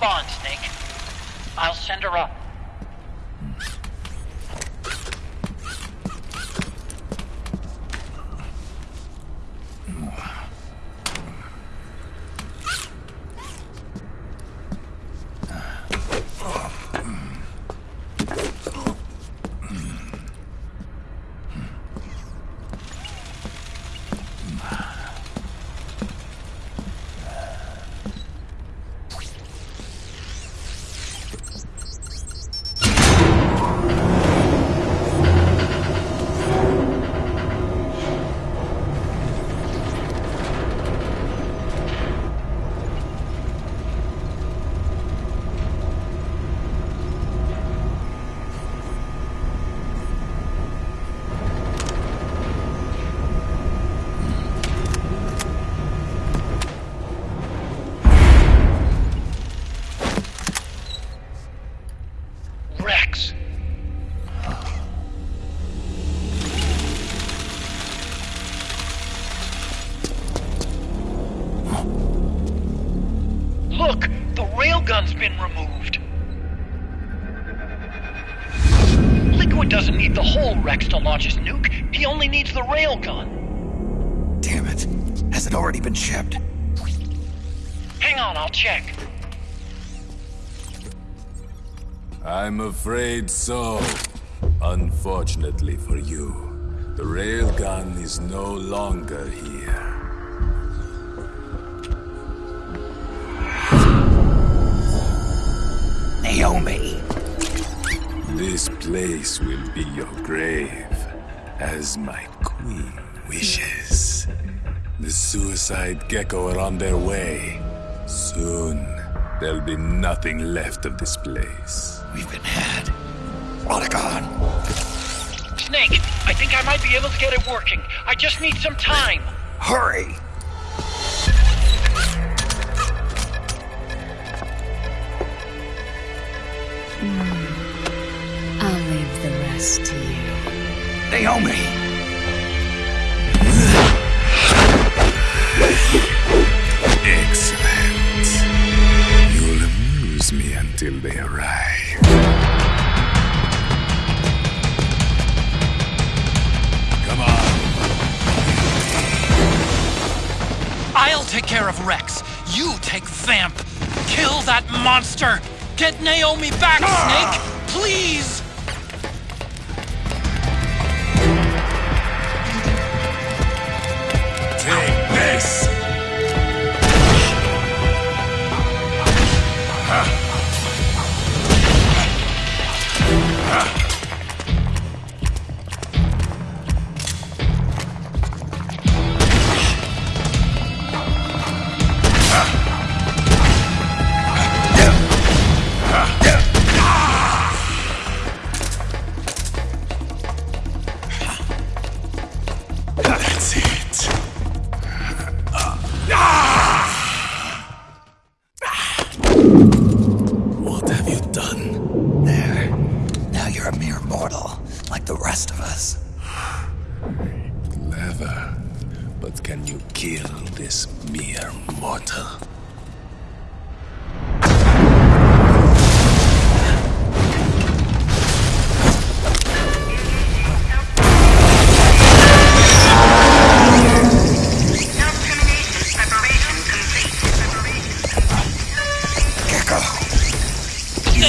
respond, Snake. I'll send her up. Been removed. Liquid doesn't need the whole Rex to launch his nuke. He only needs the railgun. Damn it. Has it already been shipped? Hang on, I'll check. I'm afraid so. Unfortunately for you, the railgun is no longer here. Naomi. This place will be your grave, as my queen wishes. The suicide Gekko are on their way. Soon, there'll be nothing left of this place. We've been had. Otacon. Snake, I think I might be able to get it working. I just need some time. Hurry! Naomi! Excellent. You'll amuse me until they arrive. Come on. I'll take care of Rex. You take Vamp. Kill that monster. Get Naomi back, Snake. Please.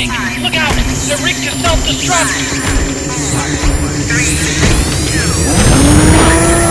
Snake, look out. They're rigged to self-destruct. Snake.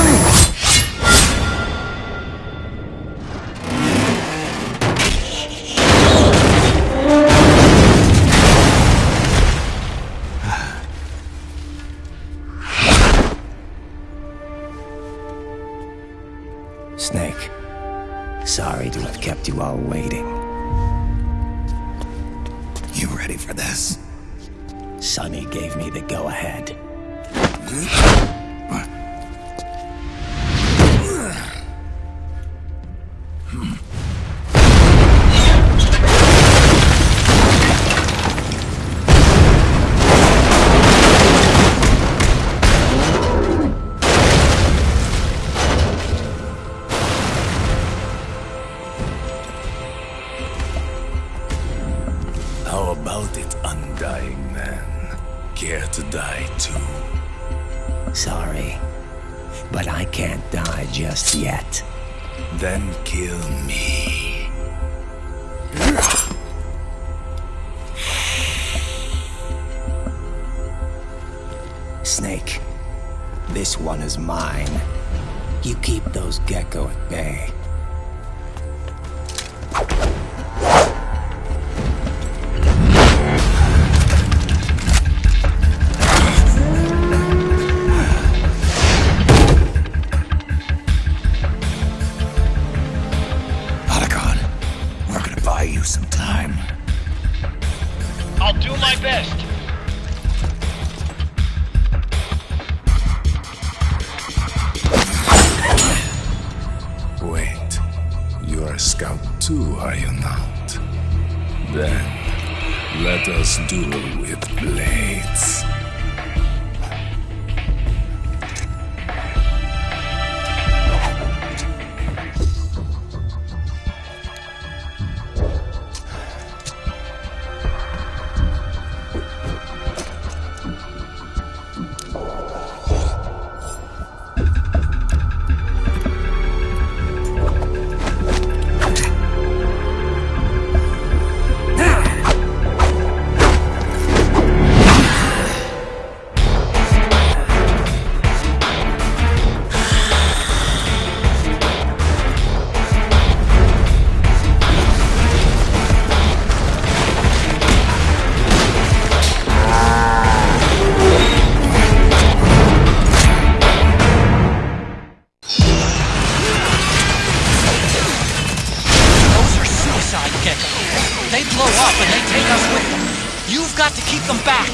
blow up and they take us with them. You've got to keep them back.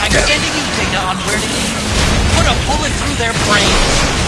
I'm sending you data on where to eat. Put a bullet through their brains.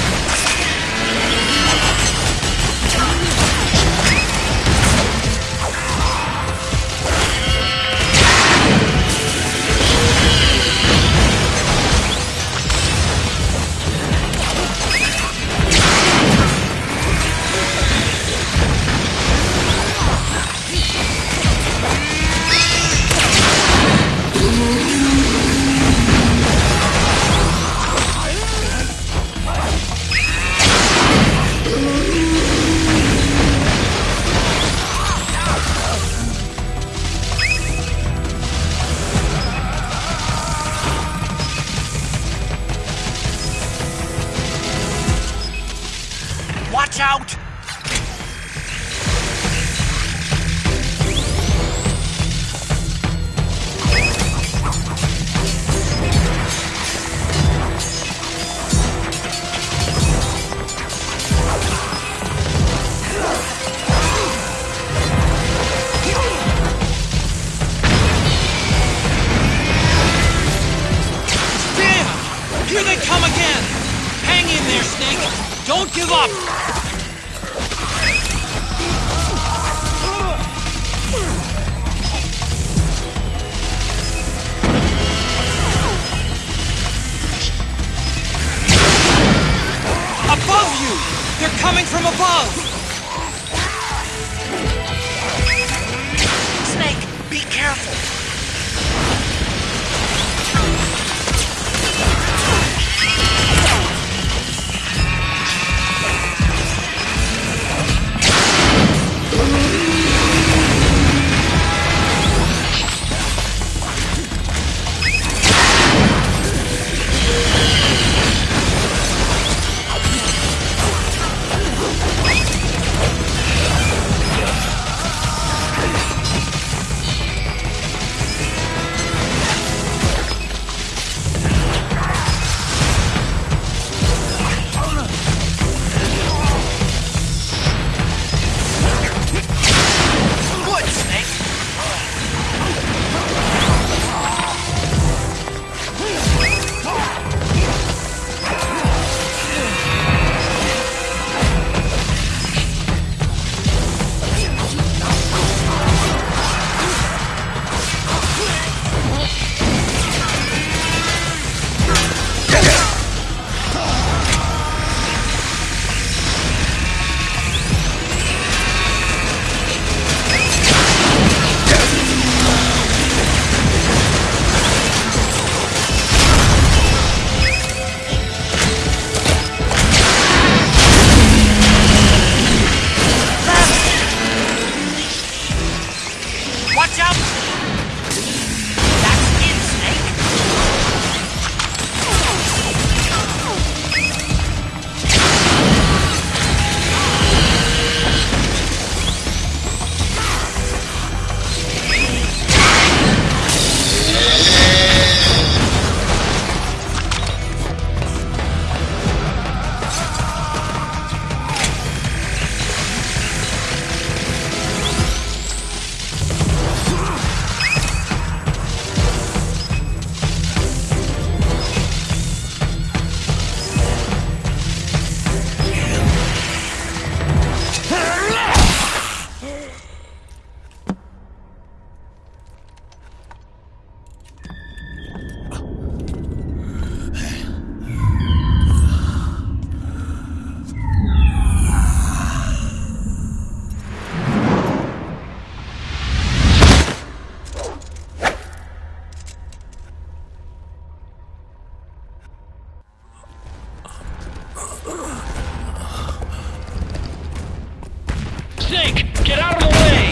Get out of the way!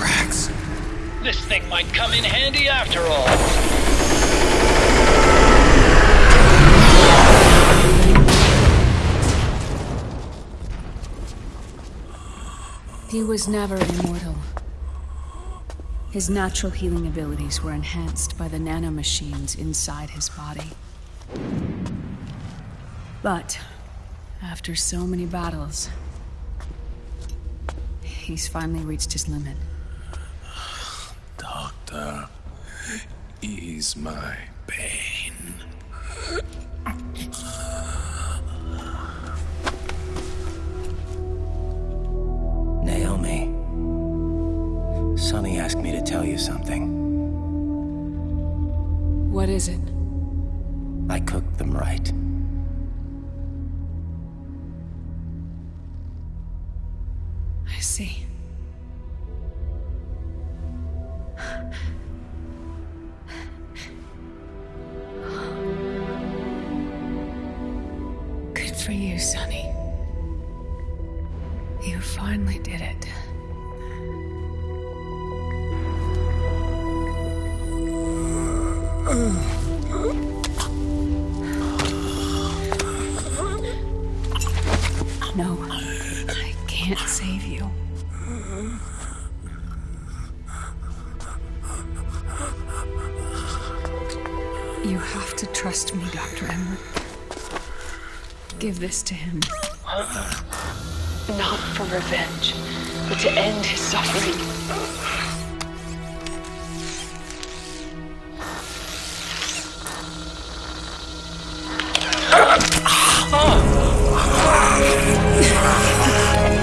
Rex. This thing might come in handy after all. He was never immortal. His natural healing abilities were enhanced by the nanomachines inside his body. But, after so many battles, he's finally reached his limit. Doctor, ease my pain. Something. What is it? Give this to him. Not for revenge, but to end his suffering.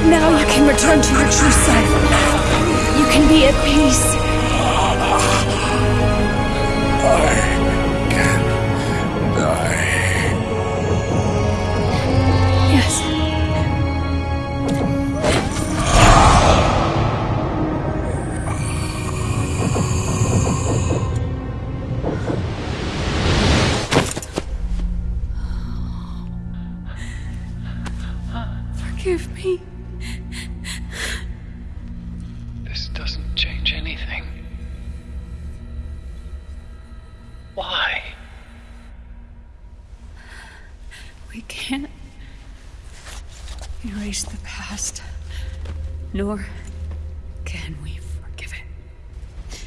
Now you can return to your true self. You can be at peace. Can nor can we forgive it.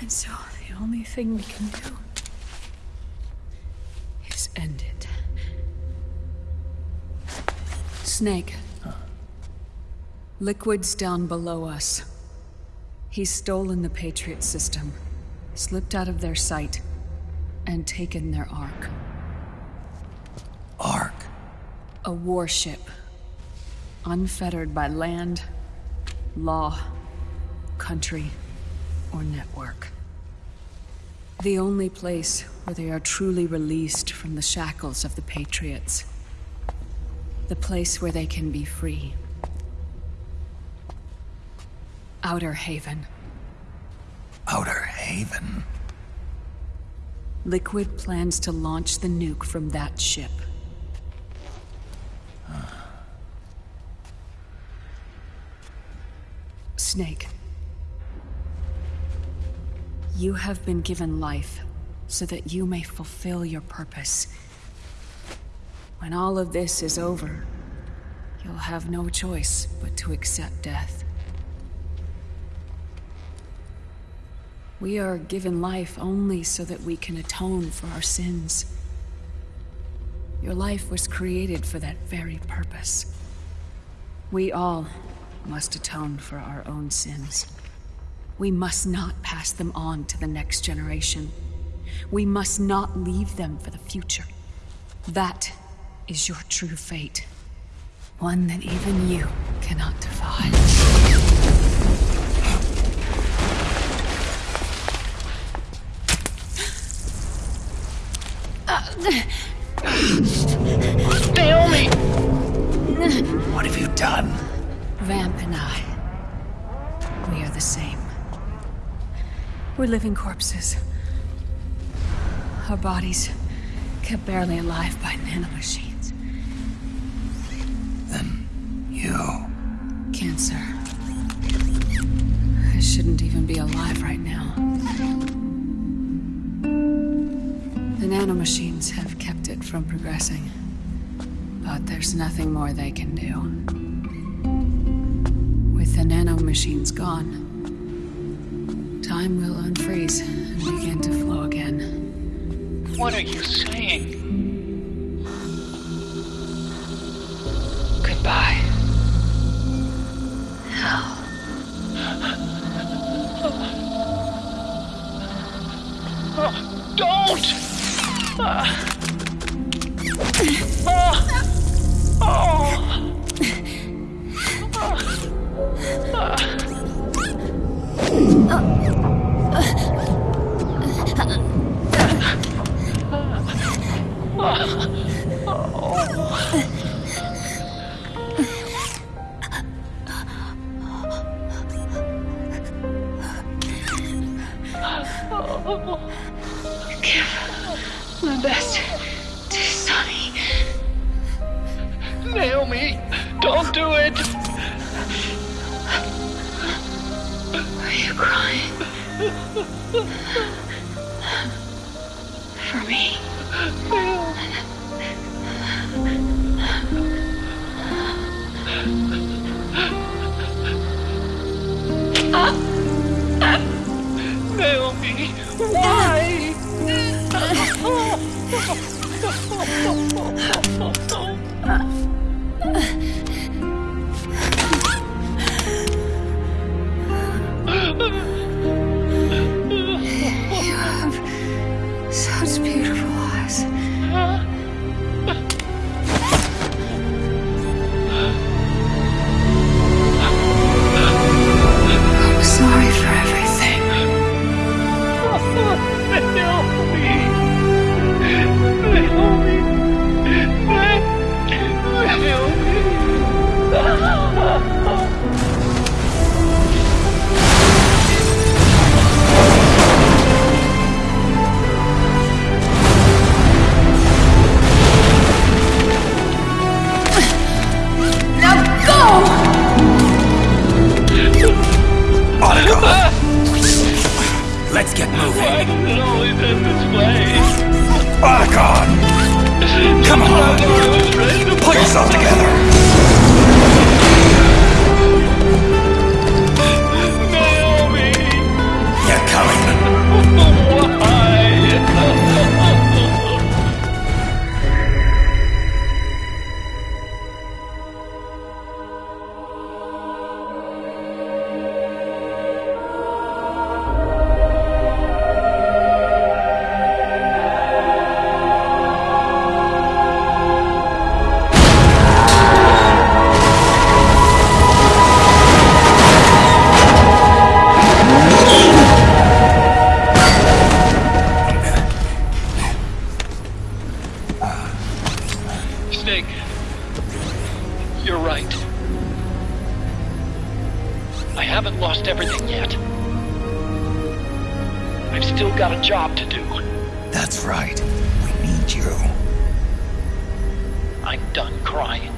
And so the only thing we can do is end it. Snake. Liquid's down below us. He's stolen the Patriot system, slipped out of their sight, and taken their ark. Ark. A warship. Unfettered by land, law, country, or network. The only place where they are truly released from the shackles of the Patriots. The place where they can be free. Outer Haven. Outer Haven. Liquid plans to launch the nuke from that ship. Snake. You have been given life so that you may fulfill your purpose. When all of this is over, you'll have no choice but to accept death. We are given life only so that we can atone for our sins. Your life was created for that very purpose. We all must atone for our own sins. We must not pass them on to the next generation. We must not leave them for the future. That is your true fate. One that even you cannot defy. Naomi! What have you done? Vamp and I, we are the same. We're living corpses. Our bodies kept barely alive by nanomachines. Then you... Cancer. I shouldn't even be alive right now. The nanomachines have kept it from progressing. But there's nothing more they can do the nanomachines gone, time will unfreeze and begin to flow again. What are you saying? I'm done crying.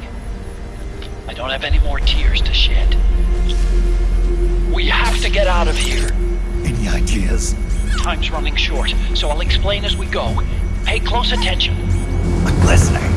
I don't have any more tears to shed. We have to get out of here. Any ideas? Time's running short, so I'll explain as we go. Pay close attention. I'm listening.